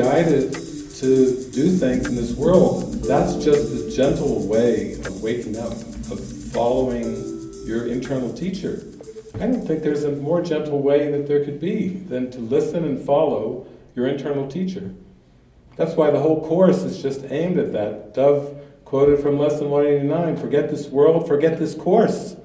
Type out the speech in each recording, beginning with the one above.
guided to do things in this world. That's just the gentle way of waking up, of following your internal teacher. I don't think there's a more gentle way that there could be than to listen and follow your internal teacher. That's why the whole course is just aimed at that. Dove quoted from Lesson 189, forget this world, forget this course,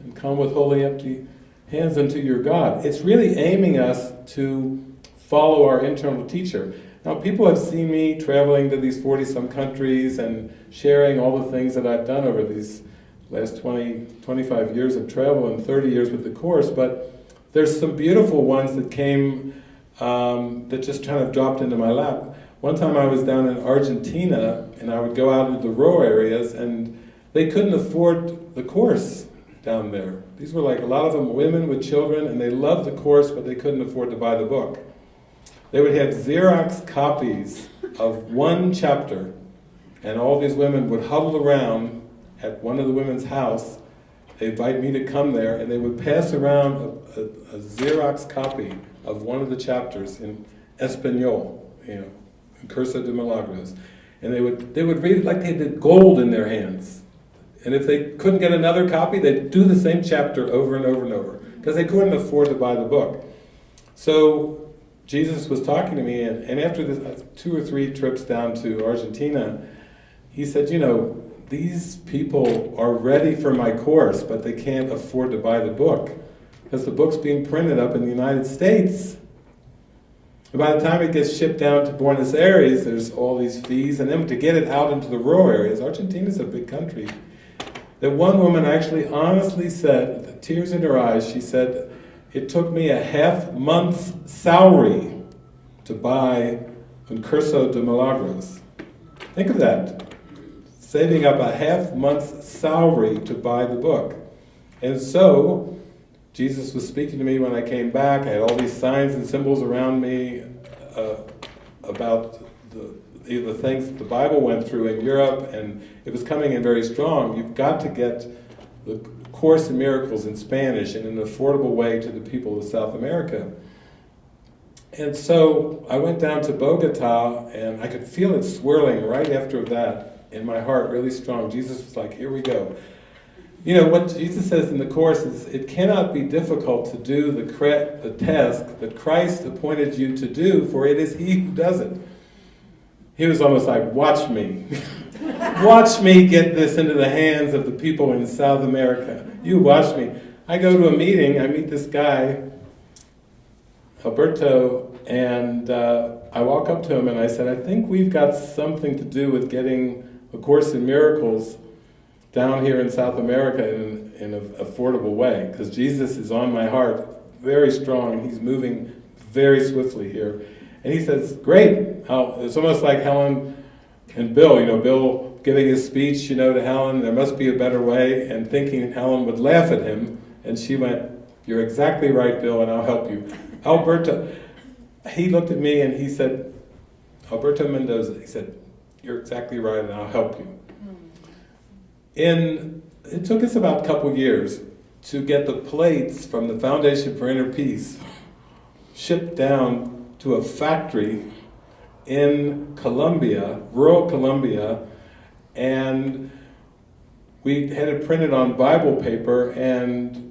and come with wholly empty hands unto your God. It's really aiming us to follow our internal teacher. Now people have seen me traveling to these 40-some countries and sharing all the things that I've done over these last 20, 25 years of travel and 30 years with the Course, but there's some beautiful ones that came, um, that just kind of dropped into my lap. One time I was down in Argentina and I would go out into the rural areas and they couldn't afford the Course down there. These were like a lot of them women with children and they loved the Course but they couldn't afford to buy the book. They would have Xerox copies of one chapter and all these women would huddle around at one of the women's house, they invite me to come there, and they would pass around a, a, a Xerox copy of one of the chapters in Espanol, you know, in Curso de Milagros. And they would, they would read it like they had gold in their hands. And if they couldn't get another copy, they'd do the same chapter over and over and over, because they couldn't afford to buy the book. So Jesus was talking to me, and, and after this, uh, two or three trips down to Argentina, he said, you know, these people are ready for my course, but they can't afford to buy the book because the book's being printed up in the United States. And by the time it gets shipped down to Buenos Aires, there's all these fees, and then to get it out into the rural areas, Argentina's a big country. That one woman actually honestly said, with tears in her eyes, she said, it took me a half month's salary to buy Un Curso de Milagros. Think of that saving up a half month's salary to buy the book. And so, Jesus was speaking to me when I came back. I had all these signs and symbols around me uh, about the, the things the Bible went through in Europe, and it was coming in very strong. You've got to get the Course in Miracles in Spanish in an affordable way to the people of South America. And so I went down to Bogota, and I could feel it swirling right after that in my heart really strong. Jesus was like, here we go. You know, what Jesus says in the Course is, it cannot be difficult to do the, the task that Christ appointed you to do, for it is He who does it. He was almost like, watch me. watch me get this into the hands of the people in South America. You watch me. I go to a meeting, I meet this guy, Alberto, and uh, I walk up to him and I said, I think we've got something to do with getting a Course in Miracles down here in South America in, in an affordable way, because Jesus is on my heart very strong and he's moving very swiftly here. And he says, great, I'll, it's almost like Helen and Bill, you know, Bill giving his speech, you know, to Helen, there must be a better way, and thinking Helen would laugh at him, and she went, you're exactly right, Bill, and I'll help you. Alberto, he looked at me and he said, Alberto Mendoza, he said, you're exactly right and I'll help you. In, it took us about a couple years to get the plates from the Foundation for Inner Peace shipped down to a factory in Colombia, rural Colombia, and we had it printed on Bible paper and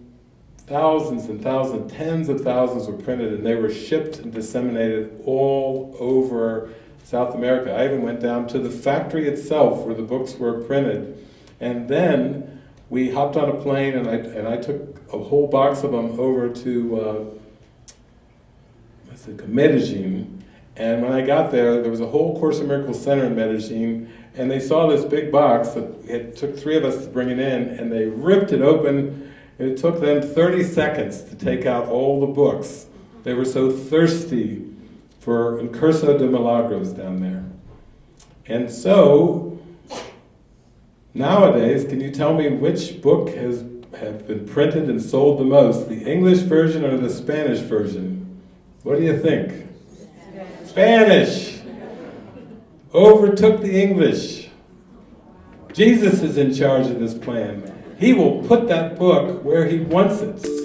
thousands and thousands, tens of thousands were printed and they were shipped and disseminated all over South America. I even went down to the factory itself where the books were printed. And then we hopped on a plane and I, and I took a whole box of them over to uh, Medellin. And when I got there, there was a whole Course in Miracles Center in Medellin, and they saw this big box that it took three of us to bring it in, and they ripped it open, and it took them 30 seconds to take out all the books. They were so thirsty for Un Curso de Milagros down there. And so, nowadays, can you tell me which book has have been printed and sold the most, the English version or the Spanish version? What do you think? Spanish! Overtook the English. Jesus is in charge of this plan. He will put that book where he wants it.